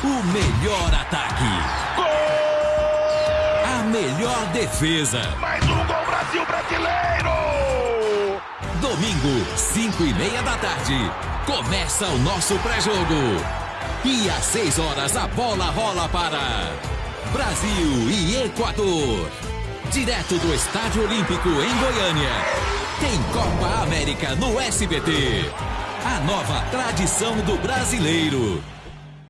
O melhor ataque. Gol! A melhor defesa. Mais um gol Brasil brasileiro! Domingo, 5 e meia da tarde. Começa o nosso pré-jogo. E às 6 horas a bola rola para Brasil e Equador. Direto do Estádio Olímpico em Goiânia. Tem Copa América no SBT. A nova tradição do brasileiro.